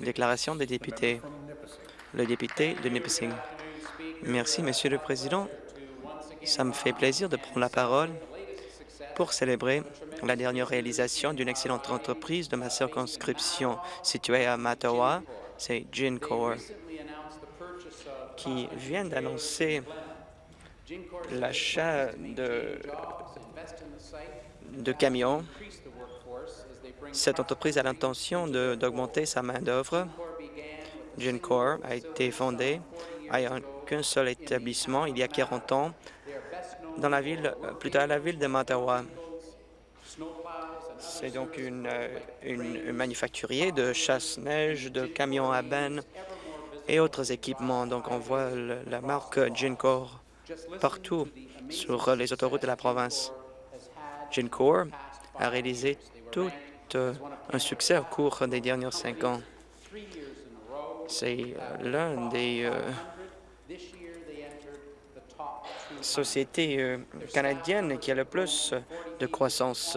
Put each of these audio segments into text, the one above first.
Déclaration des députés. Le député de Nipissing. Merci, Monsieur le Président. Ça me fait plaisir de prendre la parole pour célébrer la dernière réalisation d'une excellente entreprise de ma circonscription située à Mattawa, c'est Gincore, qui vient d'annoncer l'achat de, de camions. Cette entreprise a l'intention d'augmenter sa main-d'œuvre. Gincore a été fondée à qu'un seul établissement il y a 40 ans dans la ville, plutôt à la ville de Mattawa. C'est donc une, une, manufacturier de chasse-neige, de camions à benne et autres équipements. Donc, on voit la marque Gincore partout sur les autoroutes de la province. Gincore a réalisé tout un succès au cours des derniers cinq ans. C'est l'un des euh, canadienne qui a le plus de croissance.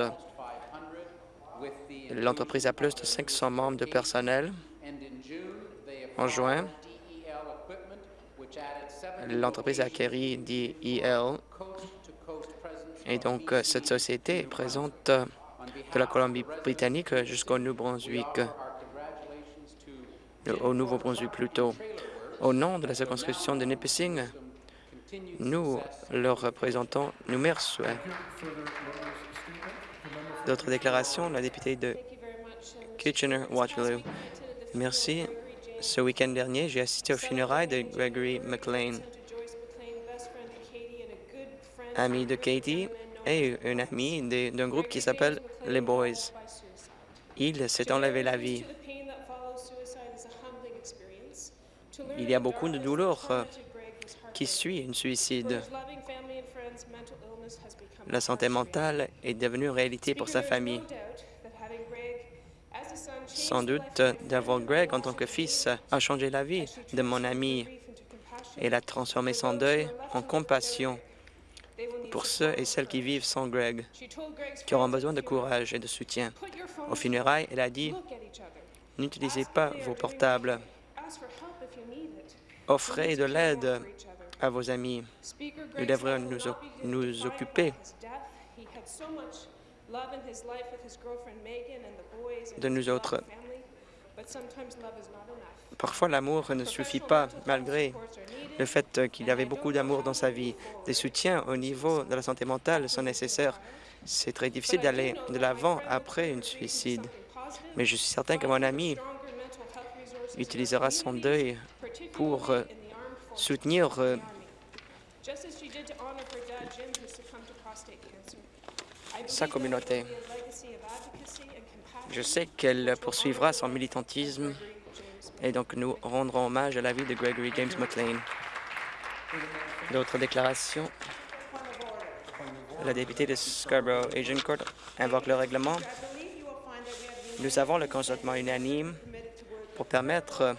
L'entreprise a plus de 500 membres de personnel. En juin, l'entreprise a acquis DEL et donc euh, cette société présente euh, de la Colombie-Britannique jusqu'au Nouveau-Brunswick, au Nouveau-Brunswick plutôt. Au nom de la circonscription de Nipissing, nous, leurs représentants, nous merci. D'autres déclarations, la députée de Kitchener-Waterloo. Merci. Ce week-end dernier, j'ai assisté aux funérailles de Gregory McLean, ami de Katie et un ami d'un groupe qui s'appelle les Boys. Il s'est enlevé la vie. Il y a beaucoup de douleur euh, qui suit une suicide. La santé mentale est devenue réalité pour sa famille. Sans doute, d'avoir Greg en tant que fils a changé la vie de mon ami. et a transformé son deuil en compassion pour ceux et celles qui vivent sans Greg, qui auront besoin de courage et de soutien. Au funérailles, elle a dit, « N'utilisez pas vos portables. Offrez de l'aide à vos amis. Nous devrions nous, nous occuper de nous autres. Parfois, l'amour ne suffit pas, malgré le fait qu'il y avait beaucoup d'amour dans sa vie. Des soutiens au niveau de la santé mentale sont nécessaires. C'est très difficile d'aller de l'avant après une suicide. Mais je suis certain que mon ami utilisera son deuil pour soutenir euh, sa communauté. Je sais qu'elle poursuivra son militantisme et donc nous rendrons hommage à la vie de Gregory James McLean. D'autres déclarations? La députée de Scarborough Court invoque le règlement. Nous avons le consentement unanime pour permettre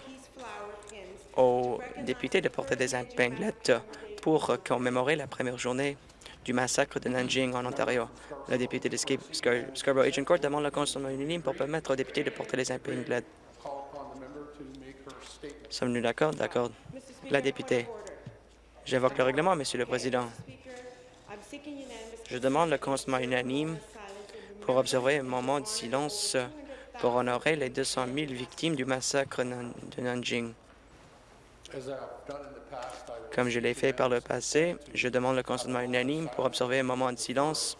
aux députés de porter des épinglettes pour commémorer la première journée du massacre de Nanjing en Ontario. Le député de Scarborough Court demande le consentement unanime pour permettre aux députés de porter les épinglettes. Sommes-nous d'accord? D'accord. La députée. J'invoque le règlement, Monsieur le Président. Je demande le consentement unanime pour observer un moment de silence pour honorer les 200 000 victimes du massacre de Nanjing. Comme je l'ai fait par le passé, je demande le consentement unanime pour observer un moment de silence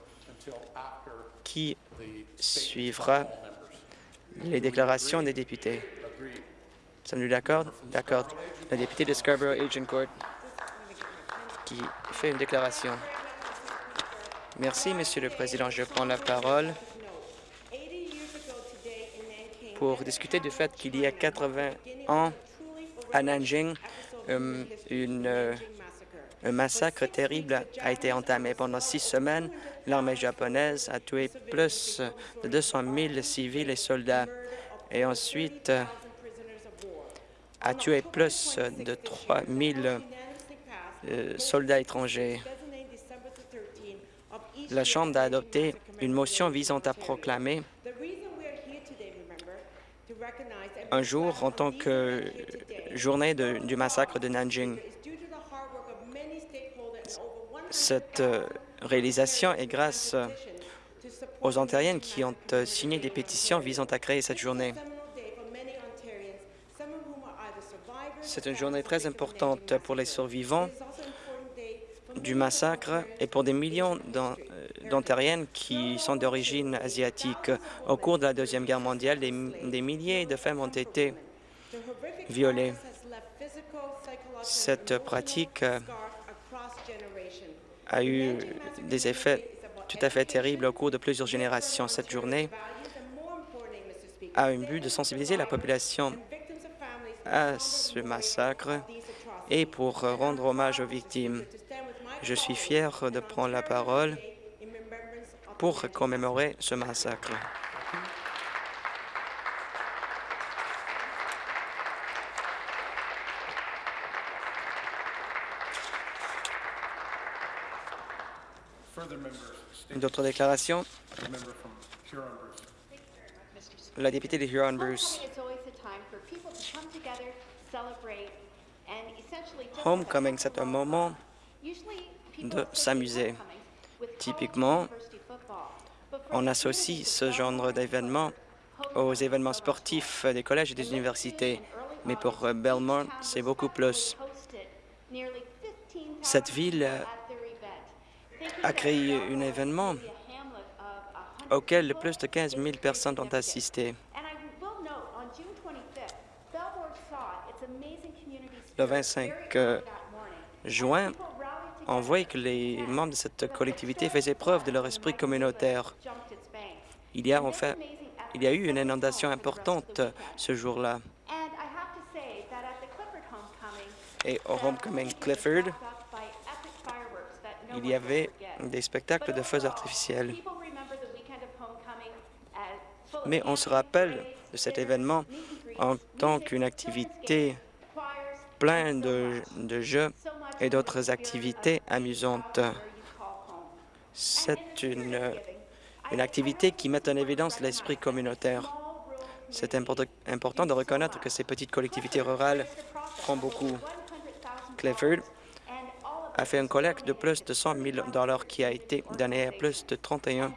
qui suivra les déclarations des députés. Sommes-nous d'accord? D'accord. Le député de Scarborough Court qui fait une déclaration. Merci, Monsieur le Président. Je prends la parole pour discuter du fait qu'il y a 80 ans, à Nanjing, euh, euh, un massacre terrible a été entamé. Pendant six semaines, l'armée japonaise a tué plus de 200 000 civils et soldats et ensuite a tué plus de 3 000 euh, soldats étrangers. La Chambre a adopté une motion visant à proclamer un jour en tant que journée du massacre de Nanjing. Cette euh, réalisation est grâce euh, aux Ontariennes qui ont euh, signé des pétitions visant à créer cette journée. C'est une journée très importante pour les survivants du massacre et pour des millions d'On- d'Ontariennes qui sont d'origine asiatique. Au cours de la Deuxième Guerre mondiale, des milliers de femmes ont été violées. Cette pratique euh, a eu des effets tout à fait terribles au cours de plusieurs générations. Cette journée a un but de sensibiliser la population à ce massacre et pour euh, rendre hommage aux victimes. Je suis fier de prendre la parole pour commémorer ce massacre. D'autres déclarations? La députée de Huron-Bruce. Homecoming c'est un moment de s'amuser. Typiquement, On associe ce genre d'événements aux événements sportifs des collèges et des universités. Mais pour euh, Belmont, c'est beaucoup plus. Cette ville a créé un événement auquel plus de 15 000 personnes ont assisté. Le 25 euh, juin, on voit que les membres de cette collectivité faisaient preuve de leur esprit communautaire. Il y a en fait, il y a eu une inondation importante ce jour-là. Et au Homecoming Clifford, il y avait des spectacles de feux artificiels. Mais on se rappelle de cet événement en tant qu'une activité pleine de, jeux et d'autres activités amusantes. C'est une, activité qui met en évidence l'esprit communautaire. C'est import- important de reconnaître que ces petites collectivités rurales font beaucoup. A fait une collecte de plus de 100 000 dollars qui a été donnée à plus de 31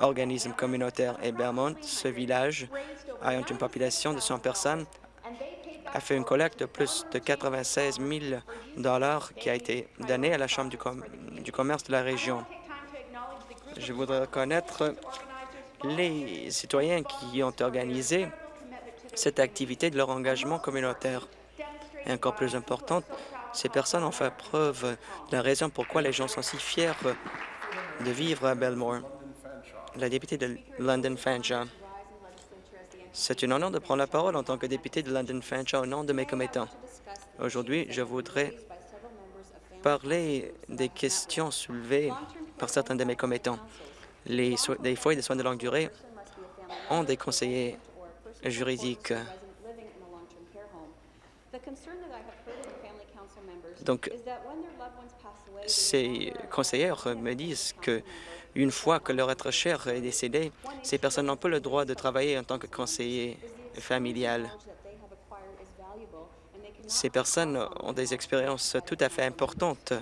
organismes communautaires. Et Belmont, ce village, ayant une population de 100 personnes, a fait une collecte de plus de 96 000 dollars qui a été donnée à la Chambre du, com- du commerce de la région. Je voudrais reconnaître les citoyens qui ont organisé cette activité de leur engagement communautaire. Et encore plus importante, ces personnes ont fait preuve de la raison pourquoi les gens sont si fiers de vivre à Belmore. La députée de London Fanshawe. C'est un honneur de prendre la parole en tant que député de London Fanshawe au nom de mes commettants. Aujourd'hui, je voudrais parler des questions soulevées par certains de mes commettants. Les, so- les foyers de soins de longue durée ont des conseillers juridiques. Donc, ces conseillères me disent que une fois que leur être cher est décédé, ces personnes n'ont pas le droit de travailler en tant que conseiller familial. Ces personnes ont des expériences tout à fait importantes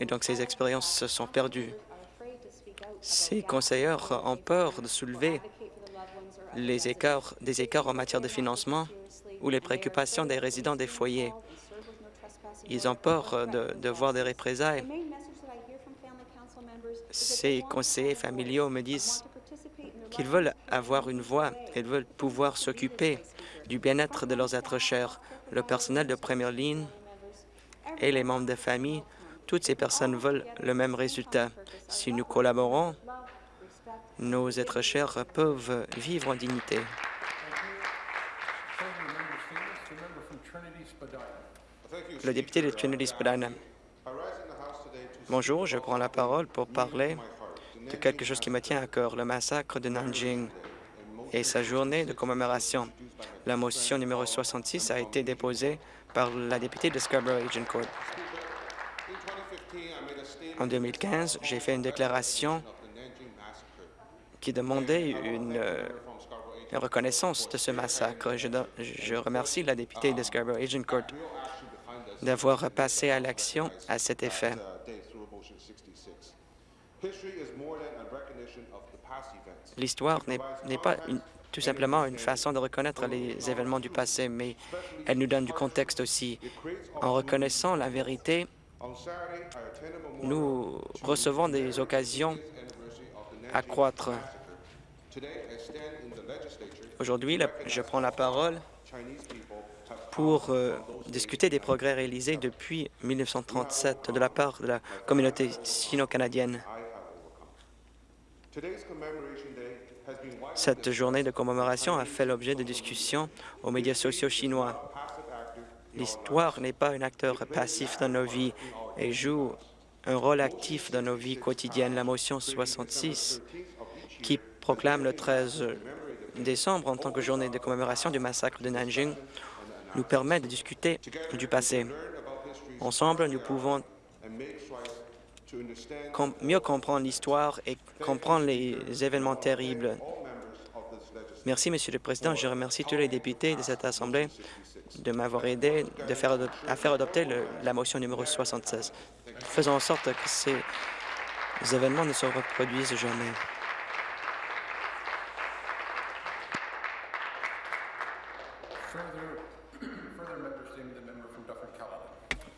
et donc ces expériences sont perdues. Ces conseilleurs ont peur de soulever les écarts, des écarts en matière de financement ou les préoccupations des résidents des foyers. Ils ont peur de, voir des représailles. Ces conseillers familiaux me disent qu'ils veulent avoir une voix, ils veulent pouvoir s'occuper du bien-être de leurs êtres chers, le personnel de première ligne et les membres de famille. Toutes ces personnes veulent le même résultat. Si nous collaborons, nos êtres chers peuvent vivre en dignité. Le député de Trinity Spadina. Bonjour, je prends la parole pour parler de quelque chose qui me tient à cœur, le massacre de Nanjing et sa journée de commémoration. La motion numéro 66 a été déposée par la députée de Scarborough-Agincourt. En 2015, j'ai fait une déclaration qui demandait une, euh, reconnaissance de ce massacre. Je, je remercie la députée de Scarborough Agincourt d'avoir passé à l'action à cet effet. day through motion 66. History is more than a recognition of the past events. L'histoire n'est pas tout simplement une façon de reconnaître les événements du passé, mais elle nous donne du contexte aussi. En reconnaissant la vérité, nous recevons des occasions à croître. Aujourd'hui, je prends la parole pour euh, discuter des progrès réalisés depuis 1937 de la part de la communauté sino-canadienne. Cette journée de commémoration a fait l'objet de discussions aux médias sociaux chinois. L'histoire n'est pas un acteur passif dans nos vies et joue un rôle actif dans nos vies quotidiennes. La motion 66, qui proclame le 13 décembre en tant que journée de commémoration du massacre de Nanjing, nous permet de discuter du passé. Ensemble, nous pouvons mieux comprendre l'histoire et comprendre les événements terribles. Merci, Monsieur le Président. Je remercie tous les députés de cette Assemblée de m'avoir aidé à faire adopter la motion numéro 76. Faisons en sorte que ces événements ne se reproduisent jamais.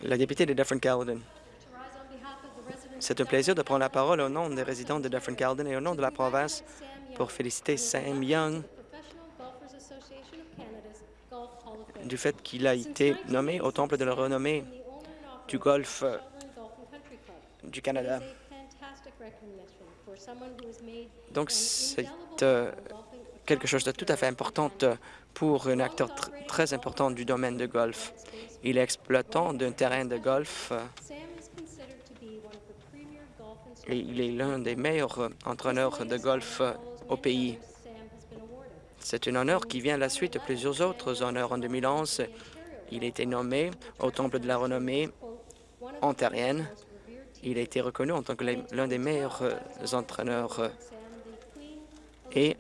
La députée de Dufferin-Caledon. C'est un plaisir de prendre la parole au nom des résidents de Dufferin-Caledon et au nom de la province pour féliciter Sam Young du fait qu'il a été nommé au Temple de la renommée du golf du Canada. Donc, c'est euh, quelque chose de tout à fait important pour un acteur tr- très important du domaine de golf. Il est exploitant d'un terrain de golf euh, et il est l'un des meilleurs euh, entraîneurs de golf euh, au pays. C'est un honneur qui vient à la suite de plusieurs autres honneurs. En 2011, il a été nommé au Temple de la renommée ontarienne. Il a été reconnu en tant que l'un des meilleurs euh, entraîneurs. euh, Et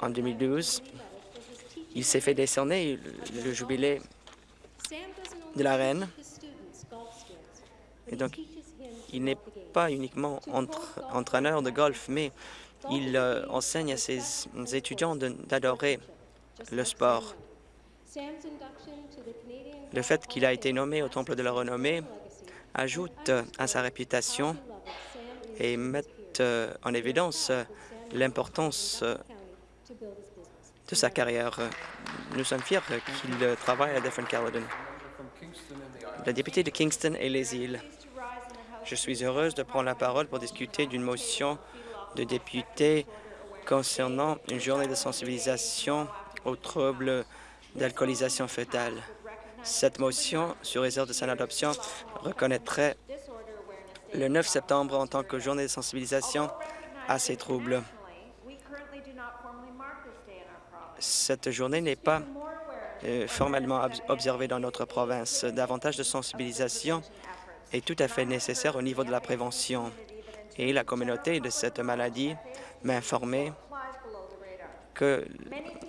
en 2012, il s'est fait décerner le jubilé de la reine. Et donc, il n'est pas uniquement entraîneur de golf, mais il euh, enseigne à ses étudiants d'adorer le sport. Le fait qu'il a été nommé au Temple de la Renommée ajoute à sa réputation et met euh, en évidence euh, l'importance euh, de sa carrière. Nous sommes fiers qu'il travaille à the Isles. La députée de Kingston et les îles. Je suis heureuse de prendre la parole pour discuter d'une motion de député concernant une journée de sensibilisation aux troubles d'alcoolisation fœtale. Cette motion, sur réserve de son adoption, reconnaîtrait le 9 septembre en tant que journée de sensibilisation à ces troubles. Cette journée n'est pas euh, formellement ob- observée dans notre province. Davantage de sensibilisation est tout à fait nécessaire au niveau de la prévention. Et la communauté de cette maladie m'a informé que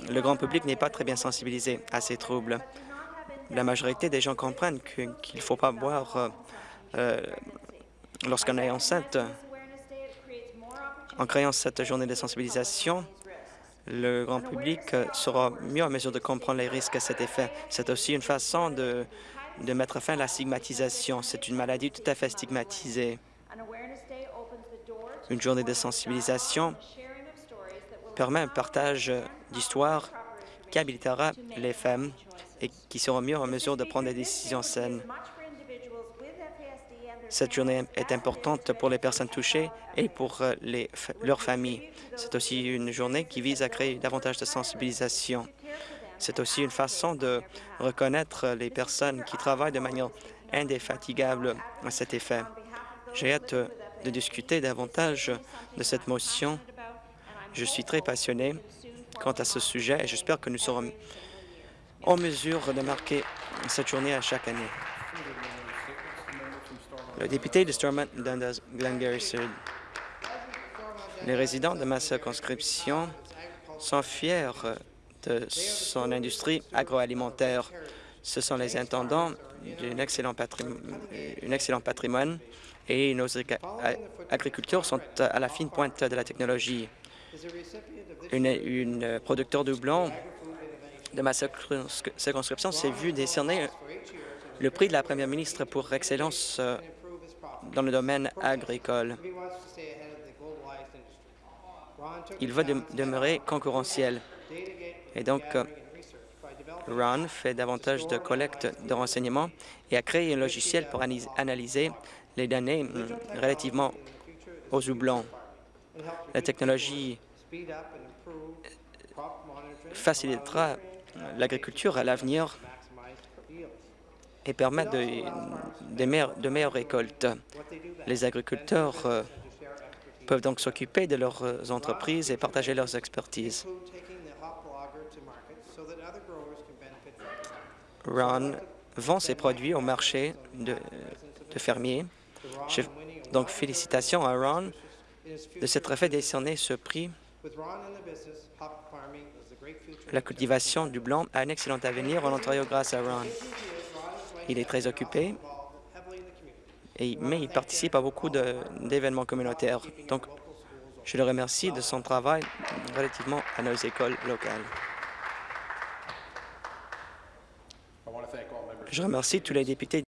le grand public n'est pas très bien sensibilisé à ces troubles. La majorité des gens comprennent qu'il ne faut pas boire euh, euh, lorsqu'on est enceinte. En créant cette journée de sensibilisation, le grand public euh, sera mieux en mesure de comprendre les risques à cet effet. C'est aussi une façon de, de mettre fin à la stigmatisation. C'est une maladie tout à fait stigmatisée. Une journée de sensibilisation permet un partage d'histoires qui habilitera les femmes et qui seront mieux en mesure de prendre des décisions saines. Cette journée est importante pour les personnes touchées et pour euh, leurs familles. C'est aussi une journée qui vise à créer davantage de sensibilisation. C'est aussi une façon de reconnaître les personnes qui travaillent de manière indéfatigable à cet effet. J'ai hâte de discuter davantage de cette motion. Je suis très passionné quant à ce sujet et j'espère que nous serons en mesure de marquer cette journée à chaque année. Le député de Stormont Glengarry Sud. Les résidents de ma circonscription sont fiers de son industrie agroalimentaire. Ce sont les intendants d'un excellent, patrimoine et nos agriculteurs sont à la fine pointe de la technologie. Une, producteur de blanc de ma circonscri- circonscription s'est vu décerner le prix de la première ministre pour excellence euh, dans le domaine agricole. Il va de- demeurer concurrentiel. Et donc, euh, Ron fait davantage de collecte de renseignements et a créé un logiciel pour analyser les données hum, relativement aux houblons. La technologie facilitera l'agriculture à l'avenir et permettre de, meilleures, récoltes. Les agriculteurs euh, peuvent donc s'occuper de leurs euh, entreprises et partager leurs expertises. Ron vend ses produits au marché de, fermiers. Donc, félicitations à Ron de s'être fait décerner ce prix. La cultivation du blanc a un excellent avenir en Ontario grâce à Ron. Il est très occupé, et, mais il participe à beaucoup d'événements communautaires. Donc, je le remercie de son travail relativement à nos écoles locales. Je remercie tous les députés